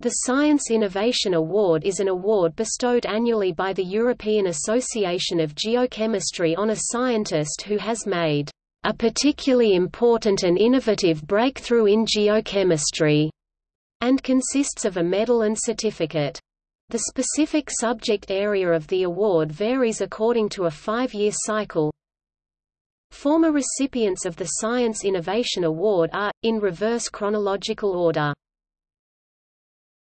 The Science Innovation Award is an award bestowed annually by the European Association of Geochemistry on a scientist who has made a particularly important and innovative breakthrough in geochemistry, and consists of a medal and certificate. The specific subject area of the award varies according to a five-year cycle. Former recipients of the Science Innovation Award are, in reverse chronological order.